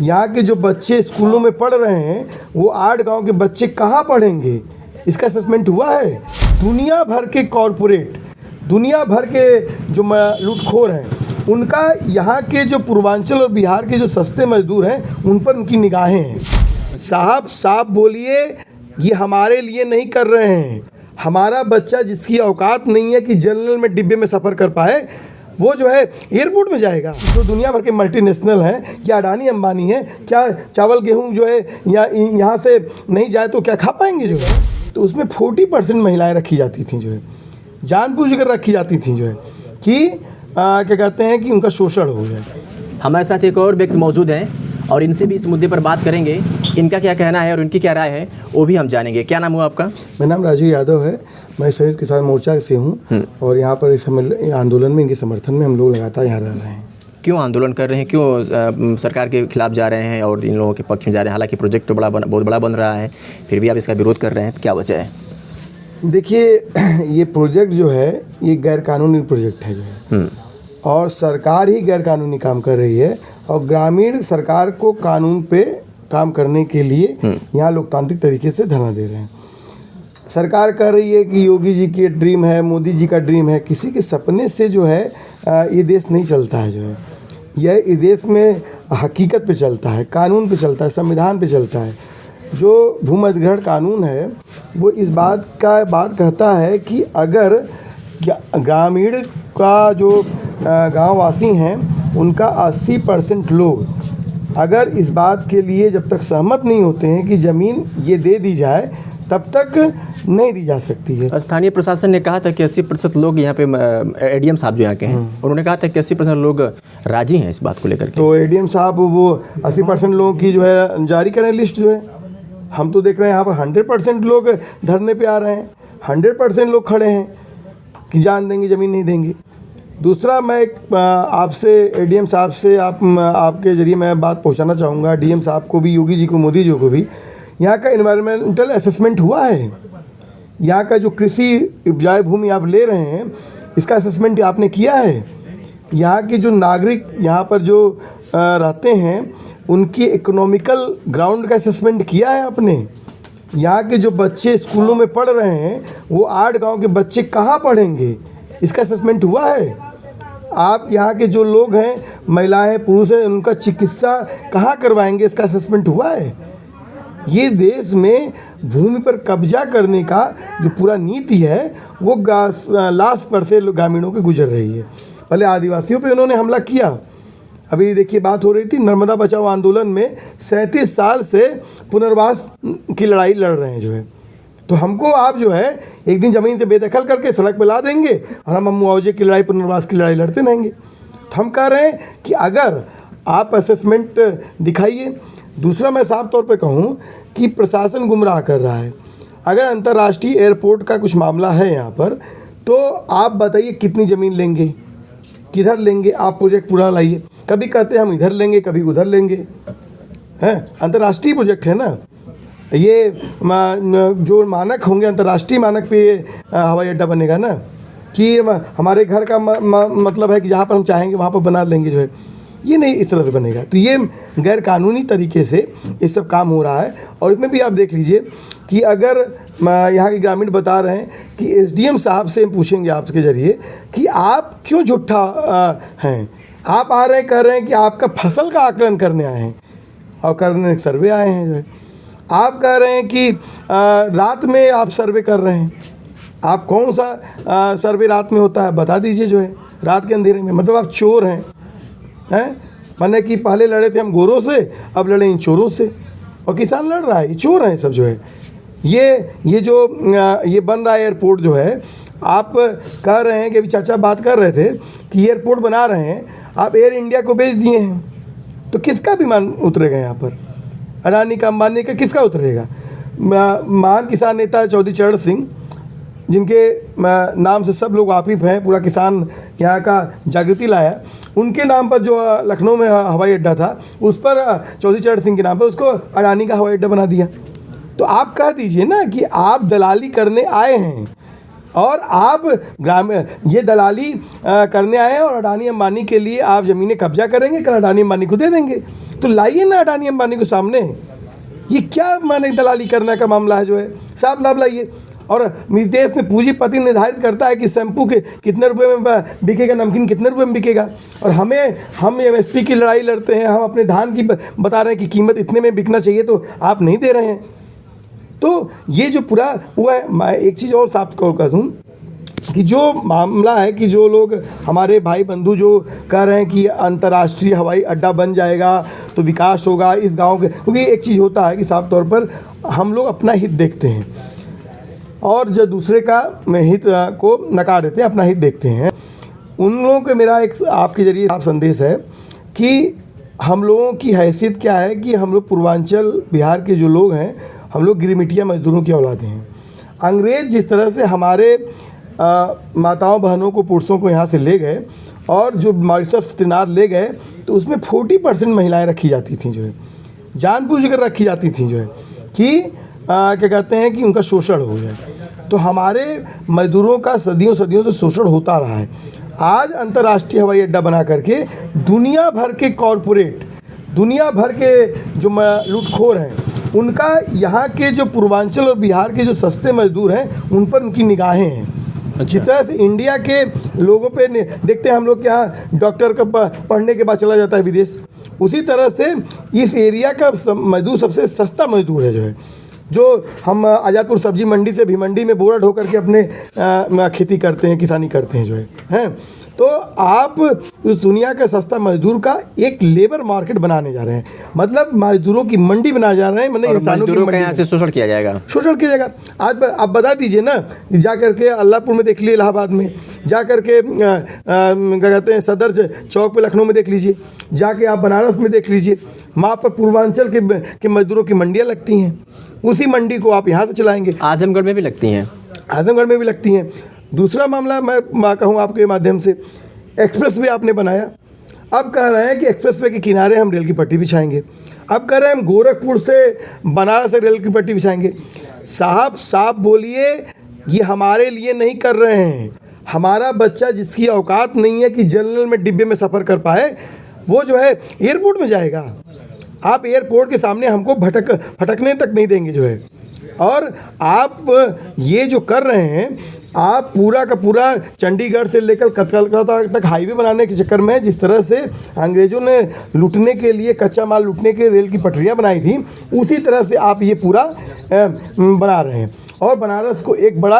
यहाँ के जो बच्चे स्कूलों में पढ़ रहे हैं, वो आठ गाँव के बच्चे कहाँ पढ़ेंगे? इसका असेसमेंट हुआ है? दुनिया भर के कॉरपोरेट दुनिया भर के जो लूटखोर हैं, उनका यहाँ के जो पूर्वांचल और बिहार के जो सस्ते मजदूर हैं, उन पर उनकी निगाहें हैं। साहब साहब बोलिए, ये हमारे लिए नहीं कर रहे हैं। हमारा बच्चा जिसकी औकात नहीं है कि जनरल में डिब्बे में सफ़र कर पाए वो जो है एयरपोर्ट में जाएगा। जो दुनिया भर के मल्टीनेशनल हैं क्या अडानी अंबानी है क्या चावल गेहूँ जो है या यहाँ से नहीं जाए तो क्या खा पाएँगे जो है? तो उसमें फोर्टी परसेंट महिलाएँ रखी जाती थी जो है। जानबूझ कर रखी जाती थी जो है कि आ, क्या कहते हैं कि उनका शोषण हो जाए। हमारे साथ एक और व्यक्ति मौजूद हैं। और इनसे भी इस मुद्दे पर बात करेंगे। इनका क्या कहना है और इनकी क्या राय है वो भी हम जानेंगे। क्या नाम हुआ आपका? मेरा नाम राजू यादव है। मैं संयुक्त किसान मोर्चा से हूँ और यहाँ पर इस आंदोलन में इनके समर्थन में हम लोग लगातार यहाँ रह रहे हैं। क्यों आंदोलन कर रहे हैं? क्यों अ, सरकार के खिलाफ जा रहे हैं और इन लोगों के पक्ष में जा रहे हैं? हालाँकि प्रोजेक्ट तो बड़ा बन, बहुत बड़ा बन रहा है फिर भी आप इसका विरोध कर रहे हैं तो क्या वजह है? देखिए ये प्रोजेक्ट जो है ये गैर कानूनी प्रोजेक्ट है जो है। हम्म, और सरकार ही गैर कानूनी काम कर रही है और ग्रामीण सरकार को कानून पे काम करने के लिए यहाँ लोकतांत्रिक तरीके से धरना दे रहे हैं। सरकार कह रही है कि योगी जी की ड्रीम है मोदी जी का ड्रीम है। किसी के सपने से जो है ये देश नहीं चलता है जो है। यह इस देश में हकीकत पे चलता है कानून पे चलता है संविधान पे चलता है। जो भूमधिग्रहण कानून है वो इस बात का बात कहता है कि अगर ग्रामीण का जो गाँव वासी हैं उनका 80 परसेंट लोग अगर इस बात के लिए जब तक सहमत नहीं होते हैं कि ज़मीन ये दे दी जाए तब तक नहीं दी जा सकती है। स्थानीय प्रशासन ने कहा था कि 80 प्रतिशत लोग यहाँ पे एडीएम साहब जो यहाँ के हैं उन्होंने कहा था कि 80 परसेंट लोग राज़ी हैं इस बात को लेकर तो एडीएम साहब वो 80 परसेंट लोगों की जो है जारी करें लिस्ट जो है। हम तो देख रहे हैं यहाँ पर 100 परसेंट लोग धरने पर आ रहे हैं। 100 परसेंट लोग खड़े हैं कि जान देंगे ज़मीन नहीं देंगे। दूसरा मैं एक, आपसे एडीएम साहब से आप आपके ज़रिए मैं बात पहुंचाना चाहूँगा। डीएम साहब को भी योगी जी को मोदी जी को भी। यहाँ का इन्वायरमेंटल असेसमेंट हुआ है। यहाँ का जो कृषि उपजाऊ भूमि आप ले रहे हैं इसका असेसमेंट आपने किया है? यहाँ के जो नागरिक यहाँ पर जो रहते हैं उनकी इकोनॉमिकल ग्राउंड का असेसमेंट किया है आपने? यहाँ के जो बच्चे स्कूलों में पढ़ रहे हैं वो आठ गाँव के बच्चे कहाँ पढ़ेंगे? इसका असेसमेंट हुआ है? आप यहाँ के जो लोग हैं, महिलाएँ पुरुष हैं, उनका चिकित्सा कहाँ करवाएँगे? इसका असेसमेंट हुआ है? ये देश में भूमि पर कब्जा करने का जो पूरा नीति है, वो लाश पर से ग्रामीणों के गुजर रही है। पहले आदिवासियों पे उन्होंने हमला किया। अभी देखिए, बात हो रही थी, नर्मदा बचाओ आंदोलन में सैंतीस साल से पुनर्वास की लड़ाई लड़ रहे हैं जो है। तो हमको आप जो है, एक दिन ज़मीन से बेदखल करके सड़क पर ला देंगे और हम मुआवजे की लड़ाई, पुनर्वास की लड़ाई लड़ते रहेंगे। तो हम कह रहे हैं कि अगर आप असेसमेंट दिखाइए। दूसरा मैं साफ़ तौर पे कहूँ कि प्रशासन गुमराह कर रहा है। अगर अंतर्राष्ट्रीय एयरपोर्ट का कुछ मामला है यहाँ पर तो आप बताइए कितनी ज़मीन लेंगे, किधर लेंगे, आप प्रोजेक्ट पूरा लाइए। कभी कहते हैं हम इधर लेंगे, कभी उधर लेंगे। हैं? अंतर्राष्ट्रीय प्रोजेक्ट है ना? ये जो मानक होंगे अंतर्राष्ट्रीय मानक पे ये हवाई अड्डा बनेगा ना? कि हमारे घर का म, म, मतलब है कि जहाँ पर हम चाहेंगे वहाँ पर बना लेंगे जो है। ये नहीं इस तरह से बनेगा। तो ये गैर कानूनी तरीके से ये सब काम हो रहा है। और इसमें भी आप देख लीजिए कि अगर यहाँ के ग्रामीण बता रहे हैं कि एसडीएम साहब से हम पूछेंगे आपके ज़रिए कि आप क्यों झूठा हैं? आप आ रहे कह रहे हैं कि आपका फ़सल का आकलन करने आए हैं। और करने सर्वे आए हैं जो है। आप कह रहे हैं कि रात में आप सर्वे कर रहे हैं। आप कौन सा सर्वे रात में होता है, बता दीजिए जो है, रात के अंधेरे में। मतलब आप चोर हैं हैं? माने कि पहले लड़े थे हम गोरों से, अब लड़े इन चोरों से। और किसान लड़ रहा है, ये चोर हैं सब जो है। ये ये जो ये बन रहा है एयरपोर्ट जो है, आप कह रहे हैं कि अभी चाचा बात कर रहे थे कि एयरपोर्ट बना रहे हैं, आप एयर इंडिया को बेच दिए हैं। तो किसका विमान उतरेगा यहाँ पर? अडानी का अंबानी का किसका उतरेगा? महान किसान नेता चौधरी चरण सिंह, जिनके नाम से सब लोग वाकिफ़ हैं, पूरा किसान यहाँ का जागृति लाया। उनके नाम पर जो लखनऊ में हवाई अड्डा था, उस पर चौधरी चरण सिंह के नाम पर उसको अडानी का हवाई अड्डा बना दिया। तो आप कह दीजिए ना कि आप दलाली करने आए हैं, और आप ग्राम, ये दलाली करने आए हैं, और अडानी अंबानी के लिए आप ज़मीनें कब्जा करेंगे, कल अडानी अंबानी को दे देंगे। तो लाइए ना अडानी अंबानी को सामने। ये क्या माने दलाली करने का मामला है जो है? साफ़ लाभ लाइए। और देश में पूंजीपति निर्धारित करता है कि शैम्पू के कितने रुपए में बिकेगा, नमकीन कितने रुपए में बिकेगा। और हमें हम एमएसपी की लड़ाई लड़ते हैं, हम अपने धान की बता रहे हैं कि कीमत इतने में बिकना चाहिए तो आप नहीं दे रहे हैं। तो ये जो पूरा हुआ है, मैं एक चीज़ और साफ़ कर दूँ कि जो मामला है कि जो लोग हमारे भाई बंधु जो कह रहे हैं कि अंतर्राष्ट्रीय हवाई अड्डा बन जाएगा तो विकास होगा इस गाँव के क्योंकि एक चीज़ होता है कि साफ़ तौर पर हम लोग अपना हित देखते हैं। और जो दूसरे का हित को नकार देते हैं अपना हित देखते हैं। उन लोगों के मेरा एक आपके ज़रिए साफ़ संदेश है कि हम लोगों की हैसियत क्या है कि हम लोग पूर्वांचल बिहार के जो लोग हैं हम लोग गिरमिटिया मजदूरों की औलादे हैं। अंग्रेज़ जिस तरह से हमारे अ, माताओं बहनों को पुरुषों को यहाँ से ले गए और जो मॉरिशस त्रिनाद ले गए तो उसमें फोर्टी परसेंट महिलाएँ रखी जाती थी जो है। जानबूझ कर रखी जाती थी जो है कि आ, क्या कहते हैं कि उनका शोषण हो जाए। तो हमारे मजदूरों का सदियों सदियों से शोषण होता रहा है। आज अंतर्राष्ट्रीय हवाई अड्डा बना करके दुनिया भर के कॉरपोरेट दुनिया भर के जो लूटखोर हैं उनका यहाँ के जो पूर्वांचल और बिहार के जो सस्ते मजदूर हैं उन पर उनकी निगाहें हैं। जिस तरह से इंडिया के लोगों पे देखते हैं हम लोग के यहाँ डॉक्टर का पढ़ने के बाद चला जाता है विदेश। उसी तरह से इस एरिया का मजदूर सबसे सस्ता मजदूर है जो है। जो हम आज़ादपुर सब्ज़ी मंडी से भी मंडी में बोरा ढो करके अपने खेती करते हैं, किसानी करते हैं जो है। हैं? तो आप उस दुनिया के सस्ता मजदूर का एक लेबर मार्केट बनाने जा रहे हैं। मतलब मजदूरों की मंडी बना जा रहे हैं मतलब इंसानों की यहाँ से शोषण किया जाएगा। शोषण किया जाएगा। आज आप बता दीजिए ना जा करके अल्लाहपुर में देख लीजिए इलाहाबाद में। जा करके क्या कहते हैं सदर चौक पे लखनऊ में देख लीजिए। जाके आप बनारस में देख लीजिए। वहाँ पर पूर्वांचल के के मजदूरों की मंडियाँ लगती हैं। उसी मंडी को आप यहाँ से चलाएँगे। आजमगढ़ में भी लगती हैं। आजमगढ़ में भी लगती हैं। दूसरा मामला मैं मैं कहूँ आपके माध्यम से एक्सप्रेस वे आपने बनाया। अब कह रहे हैं कि एक्सप्रेस वे के किनारे हम रेल की पट्टी बिछाएँगे। अब कह रहे हैं हम गोरखपुर से बनारस से रेल की पट्टी बिछाएँगे। साहब साफ़ बोलिए, ये हमारे लिए नहीं कर रहे हैं। हमारा बच्चा जिसकी औकात नहीं है कि जनरल में डिब्बे में सफ़र कर पाए, वो जो है एयरपोर्ट में जाएगा। आप एयरपोर्ट के सामने हमको भटक, भटकने तक नहीं देंगे जो है। और आप ये जो कर रहे हैं आप पूरा का पूरा चंडीगढ़ से लेकर कलकत्ता तक हाईवे बनाने के चक्कर में जिस तरह से अंग्रेज़ों ने लूटने के लिए कच्चा माल लूटने के रेल की पटरियाँ बनाई थी, उसी तरह से आप ये पूरा बना रहे हैं। और बनारस को एक बड़ा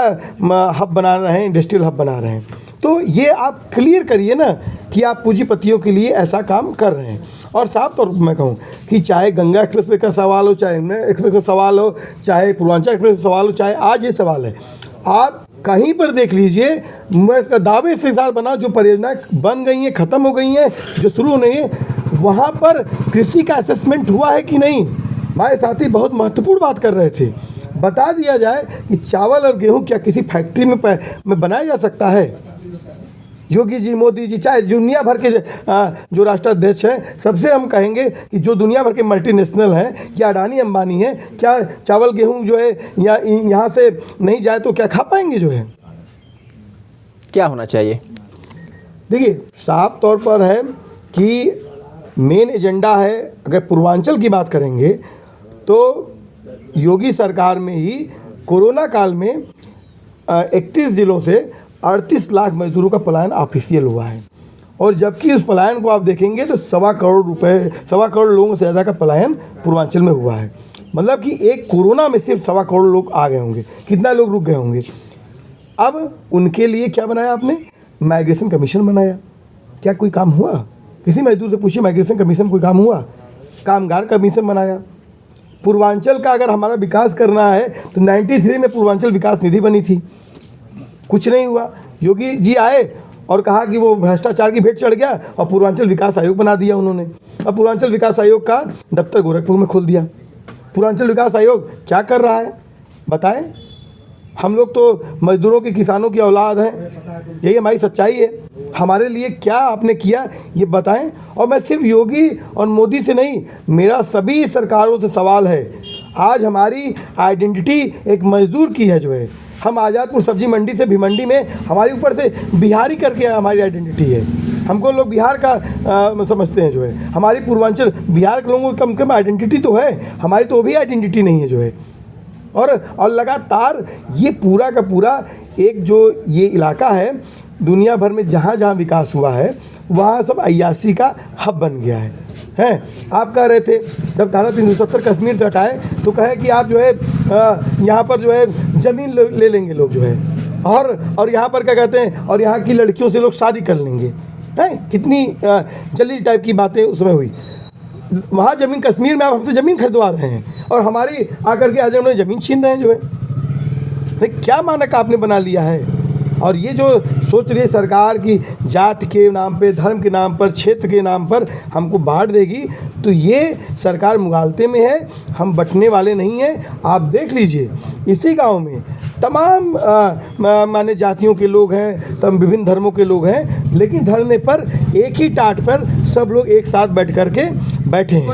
हब बना रहे हैं इंडस्ट्रियल हब बना रहे हैं। तो ये आप क्लियर करिए ना कि आप पूंजीपतियों के लिए ऐसा काम कर रहे हैं। और साफ़ तौर पर मैं कहूँ कि चाहे गंगा एक्सप्रेस वे का सवाल हो, चाहे एक्सप्रेस का सवाल हो, चाहे पूर्वांचल एक्सप्रेस का सवाल हो, चाहे आज ये सवाल है। आप कहीं पर देख लीजिए, मैं इसका दावे से साथ बना, जो परियोजना बन गई हैं, ख़त्म हो गई हैं, जो शुरू होने है, वहाँ पर कृषि का असेसमेंट हुआ है कि नहीं? हमारे साथी बहुत महत्वपूर्ण बात कर रहे थे। बता दिया जाए कि चावल और गेहूँ क्या किसी फैक्ट्री में में बनाया जा सकता है? योगी जी मोदी जी चाहे दुनिया भर के जो राष्ट्राध्यक्ष हैं सबसे हम कहेंगे कि जो दुनिया भर के मल्टीनेशनल हैं क्या अडानी अंबानी हैं क्या चावल गेहूँ जो है या यहाँ से नहीं जाए तो क्या खा पाएँगे जो है? क्या होना चाहिए? देखिए साफ़ तौर पर है कि मेन एजेंडा है अगर पूर्वांचल की बात करेंगे तो योगी सरकार में ही कोरोना काल में इकतीस जिलों से अड़तीस लाख मजदूरों का पलायन ऑफिशियल हुआ है। और जबकि उस पलायन को आप देखेंगे तो सवा करोड़ रुपए, सवा करोड़ लोगों से ज़्यादा का पलायन पूर्वांचल में हुआ है। मतलब कि एक कोरोना में सिर्फ़ सवा करोड़ लोग आ गए होंगे। कितना लोग रुक गए होंगे? अब उनके लिए क्या बनाया आपने? माइग्रेशन कमीशन बनाया। क्या कोई काम हुआ? किसी मजदूर से पूछिए माइग्रेशन कमीशन कोई काम हुआ? कामगार कमीशन बनाया। पूर्वांचल का अगर हमारा विकास करना है तो 93 में पूर्वांचल विकास निधि बनी थी। कुछ नहीं हुआ। योगी जी आए और कहा कि वो भ्रष्टाचार की भेंट चढ़ गया और पूर्वांचल विकास आयोग बना दिया उन्होंने। अब पूर्वांचल विकास आयोग का दफ्तर गोरखपुर में खोल दिया। पूर्वांचल विकास आयोग क्या कर रहा है? बताएँ। हम लोग तो मजदूरों के किसानों की औलाद हैं। यही हमारी सच्चाई है। हमारे लिए क्या आपने किया, ये बताएँ। और मैं सिर्फ़ योगी और मोदी से नहीं, मेरा सभी सरकारों से सवाल है। आज हमारी आइडेंटिटी एक मजदूर की है जो है। हम आज़ादपुर सब्ज़ी मंडी से भी मंडी में हमारे ऊपर से बिहारी करके हमारी आइडेंटिटी है। हमको लोग बिहार का आ, समझते हैं जो है। हमारी पूर्वांचल बिहार के लोगों की कम से कम आइडेंटिटी तो है हमारी तो भी आइडेंटिटी नहीं है जो है। और और लगातार ये पूरा का पूरा एक जो ये इलाका है दुनिया भर में जहाँ जहाँ विकास हुआ है, वहाँ सब अयासी का हब बन गया है। हैं? आप कह रहे थे, जब धारा तीन सौ सत्तर कश्मीर से हटाए तो कहे कि आप जो है यहाँ पर जो है, ज़मीन ले ले लेंगे लोग जो है। और और यहाँ पर क्या कहते हैं, और यहाँ की लड़कियों से लोग शादी कर लेंगे। हैं? कितनी जल्दी टाइप की बातें उसमें हुई। वहाँ ज़मीन, कश्मीर में आप हमसे ज़मीन खरीदवा रहे हैं, और हमारी आकर के आज उन्हें ज़मीन छीन रहे हैं जो है। क्या मानक आपने बना लिया है? और ये जो सोच रही है सरकार की जात के नाम पे धर्म के नाम पर क्षेत्र के नाम पर हमको बांट देगी तो ये सरकार मुगालते में है हम बटने वाले नहीं हैं। आप देख लीजिए इसी गाँव में तमाम माने जातियों के लोग हैं तम विभिन्न धर्मों के लोग हैं लेकिन धरने पर एक ही टाट पर सब लोग एक साथ बैठ कर के बैठे हैं।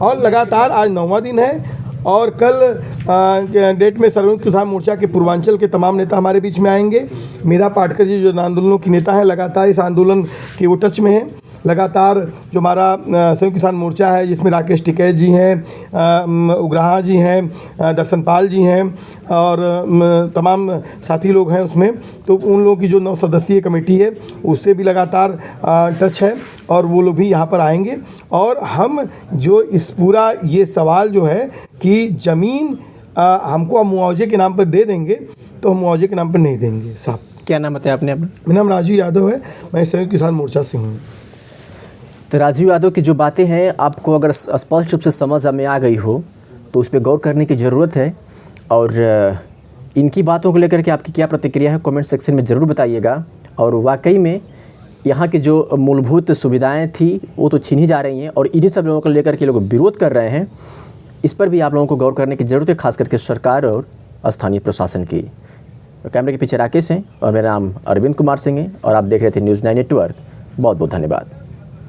और लगातार आज नौवा दिन है और कल डेट में सर्वोच्च किसान मोर्चा के पूर्वांचल के तमाम नेता हमारे बीच में आएँगे। मीरा पाटकर जी जो आंदोलनों की नेता हैं, लगातार इस आंदोलन के वो टच में हैं। लगातार जो हमारा संयुक्त किसान मोर्चा है जिसमें राकेश टिकैत जी हैं उग्राहा जी हैं दर्शन पाल जी हैं और तमाम साथी लोग हैं उसमें तो उन लोगों की जो नौ सदस्यीय कमेटी है उससे भी लगातार टच है और वो लोग भी यहाँ पर आएँगे। और हम जो इस पूरा ये सवाल जो है कि ज़मीन हमको आप मुआवजे के नाम पर दे देंगे तो हम मुआवजे के नाम पर नहीं देंगे साहब। क्या नाम बताया आपने अपना? मेरा नाम राजू यादव है मैं संयुक्त किसान मोर्चा से हूँ। तो राजीव यादव की जो बातें हैं, आपको अगर स्पष्ट रूप से समझ में आ गई हो तो उस पर गौर करने की ज़रूरत है। और इनकी बातों को लेकर के आपकी क्या प्रतिक्रिया है, कमेंट सेक्शन में ज़रूर बताइएगा। और वाकई में, यहाँ की जो मूलभूत सुविधाएँ थी, वो तो छीन ही जा रही हैं और इन्हीं सब लोगों को लेकर के लोग विरोध कर रहे हैं। इस पर भी आप लोगों को गौर करने की ज़रूरत है, खास करके सरकार और स्थानीय प्रशासन की। कैमरे के पीछे राकेश हैं और मेरा नाम अरविंद कुमार सिंह है और आप देख रहे थे न्यूज़ नाइन नेटवर्क। बहुत बहुत धन्यवाद।